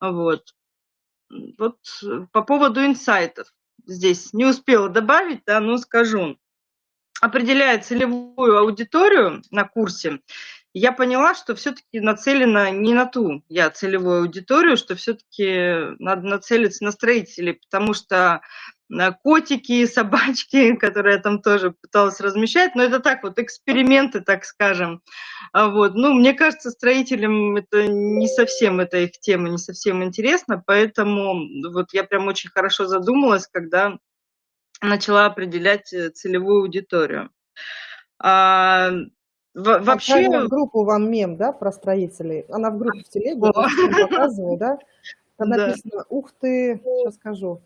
Вот. Вот по поводу инсайтов здесь не успела добавить, да, но скажу. Определяя целевую аудиторию на курсе, я поняла, что все-таки нацелена не на ту я целевую аудиторию, что все-таки надо нацелиться на строителей, потому что э, котики, собачки, которые я там тоже пыталась размещать, но это так вот эксперименты, так скажем. А вот. Ну, мне кажется, строителям это не совсем, это их тема не совсем интересна, поэтому вот я прям очень хорошо задумалась, когда начала определять э, целевую аудиторию. А, в, вообще... в группу вам мем, да, про строителей. Она в группе в телеге, показываю, да? Там написано, ух ты, сейчас скажу,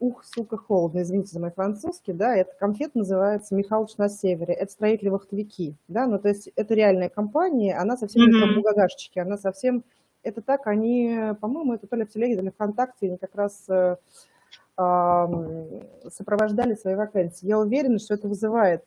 ух, сука, холодно, извините за мой французский, да, эта конфет называется «Михалыч на севере», это строители-вахтовики, да, ну, то есть это реальная компания, она совсем не про бугагашечки, она совсем, это так, они, по-моему, это то ли в телеге, то ли ВКонтакте, они как раз э, э, сопровождали свои вакансии. Я уверена, что это вызывает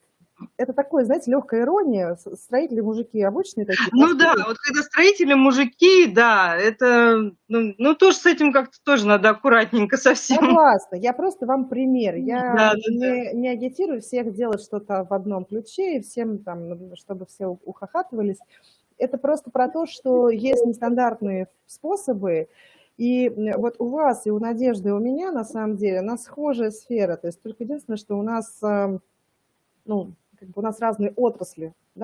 это такое, знаете, легкая ирония. Строители мужики обычные такие. Ну да, вот когда строители мужики, да, это, ну, ну тоже с этим как-то тоже надо аккуратненько совсем. Согласна, я просто вам пример. Я да, не, да. не агитирую всех делать что-то в одном ключе, и всем там, ну, чтобы все ухахатывались. Это просто про то, что есть нестандартные способы, и вот у вас и у Надежды, и у меня, на самом деле, у нас схожая сфера. То есть только единственное, что у нас, ну, как бы у нас разные отрасли, да,